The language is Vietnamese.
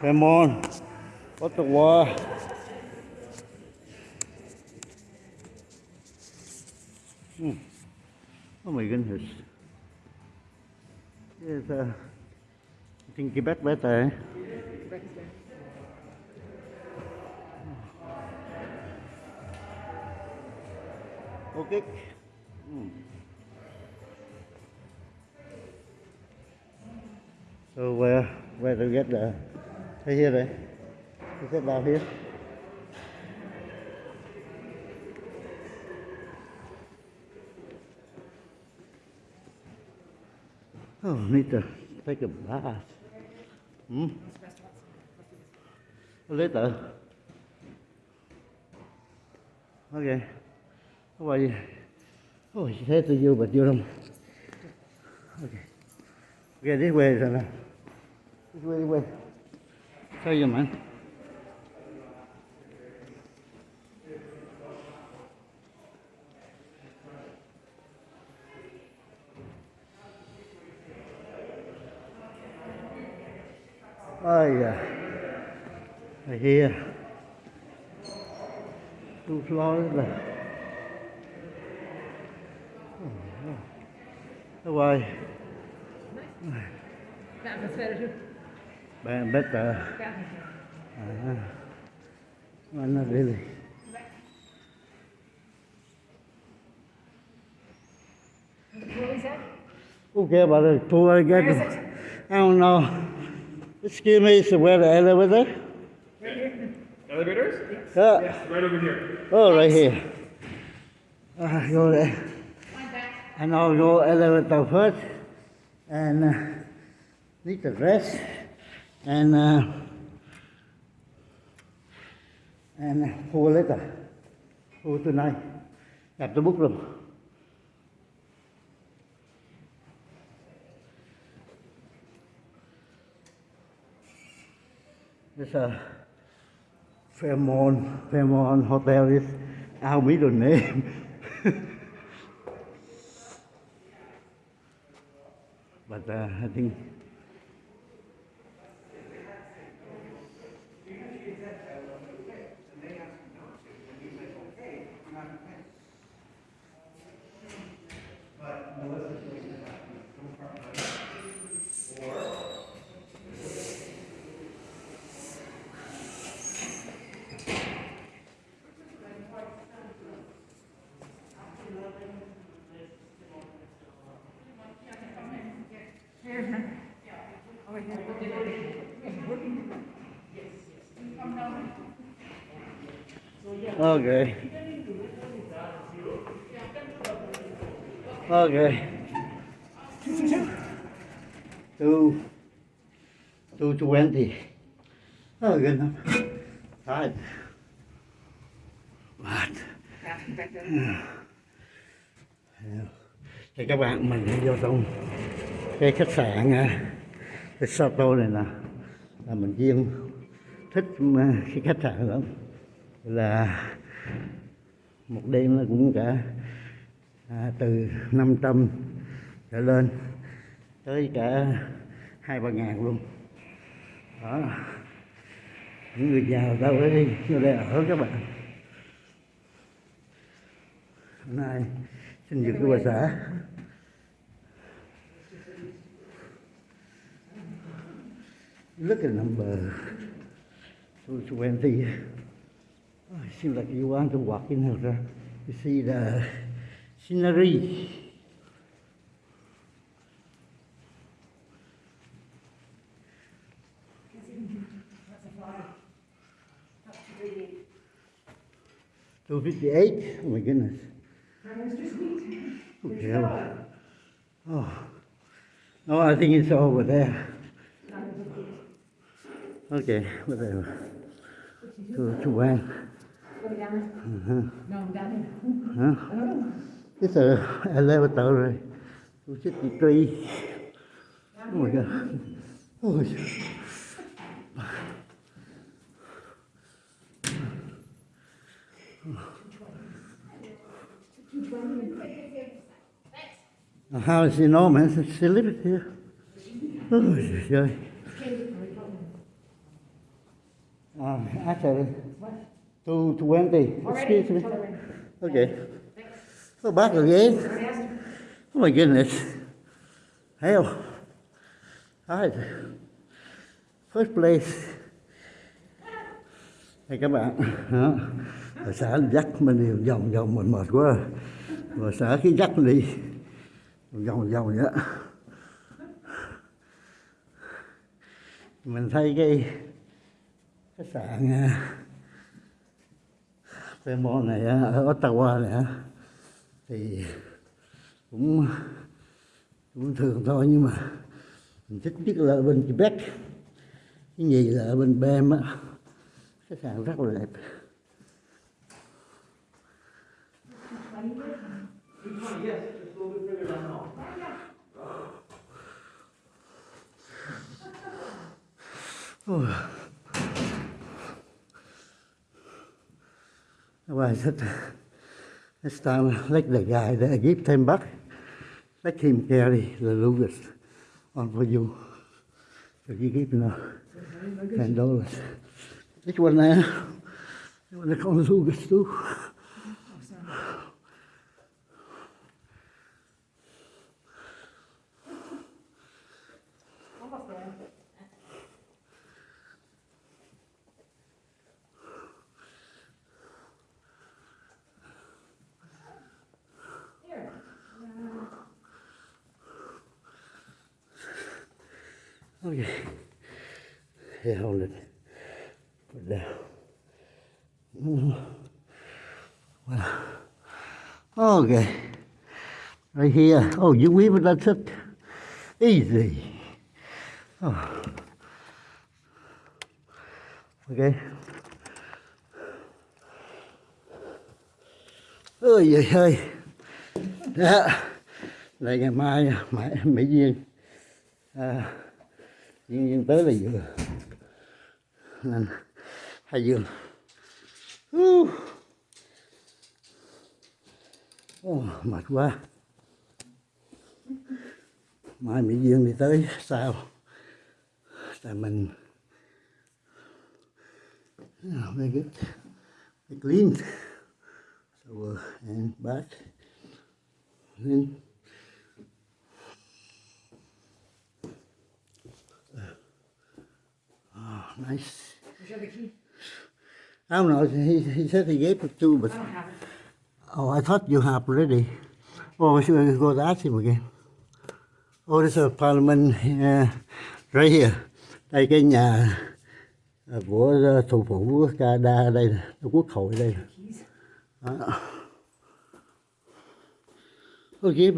Come on. What the war? Hmm. Oh my goodness. Yes, uh, I think Quebec better. Eh? Oh, okay. Hmm. So uh, where where to get the right here right? Is it down here? Oh, need to take a bath. Hmm? Later. Okay. How are you? Oh, she said to you, but you don't. Okay. Okay, this way, Sana. This way, this way. Show you, man. Oh, yeah. Right here. Two floors là How are you? The atmosphere too. Be- Better. The atmosphere. Uh, well, not really. What is that? Okay, about the pool I Where get. it? I don't know. Excuse me, is where the elevator? Elevators? Yeah. Yes, right over here. Oh, right here. Uh, go there. Find that. And I'll go elevator first. And uh, need to rest. And uh, and pool later. Pool tonight. At the book room. This a Fairmont, Fairmont Hotel is our middle name. but uh, I think Oh, yeah. Okay. Okay. Two. Two twenty. Oh, good enough. Five. What? Thì ờ, các bạn mình đi vô trong cái khách sạn à, cái Sato này nè là mình riêng thích khi cái khách sạn lắm là một đêm nó cũng cả à, từ 500 trở lên tới cả hai ba ngàn luôn. Đó. Những người giàu tao mới đi vô đây ở các bạn. Hôm nay xin được cái bà xã. Look at number 220 oh, it seems like you want to walk in here to see the scenery Two fifty eight. Oh my goodness. Okay. well, oh, oh. No, I think it's over there. Down here. Huh? I don't know. It's a elevator, right? Two fifty three. Oh my god. Oh. shit. How is he know, man? She lives here. Oh, trời ơi. Um, actually, two twenty. Excuse me. Okay. Oh, back again. Oh my goodness. Hell. Alright. First place. Đây các bạn. Đó. Rồi xã dắt mình đi vòng vòng mình mệt quá. và xã cái dắt đi. Vòng vòng vậy. Mình thấy cái khách sạn à, này ở Ottawa này thì cũng cũng thường thôi nhưng mà mình thích nhất là ở bên Quebec. Cái gì là ở bên Bem á khách sạn rất là đẹp. Oh. Well, I said, this time, like the guy that I gave ten bucks, let him carry the Lucas on for you. So you give him ten dollars. This one there, this one they call Lucas too. Okay. Yeah, hold it. Put it down. Well, okay. Right here. Oh, you weave it, that's it. Easy. Oh. Okay. Ôi giời ơi. Đó. Đây ngày mai mãi Mỹ Duyên. À, nhưng, nhưng tới là vừa. Nên hai giường. Uh. Oh, mệt quá. Mai Mỹ Dương đi tới sao? Tại mình Yeah, very good. Very clean. So uh, and back. Then oh, nice. I don't know. He, he said he gave it to, but I oh, I thought you have already. Oh, we should go to ask him again. Oh, this is Parliament uh, right here. Đây cái nhà uh, của uh, thủ phủ Canada đây, quốc hội đây. Đó. Okay,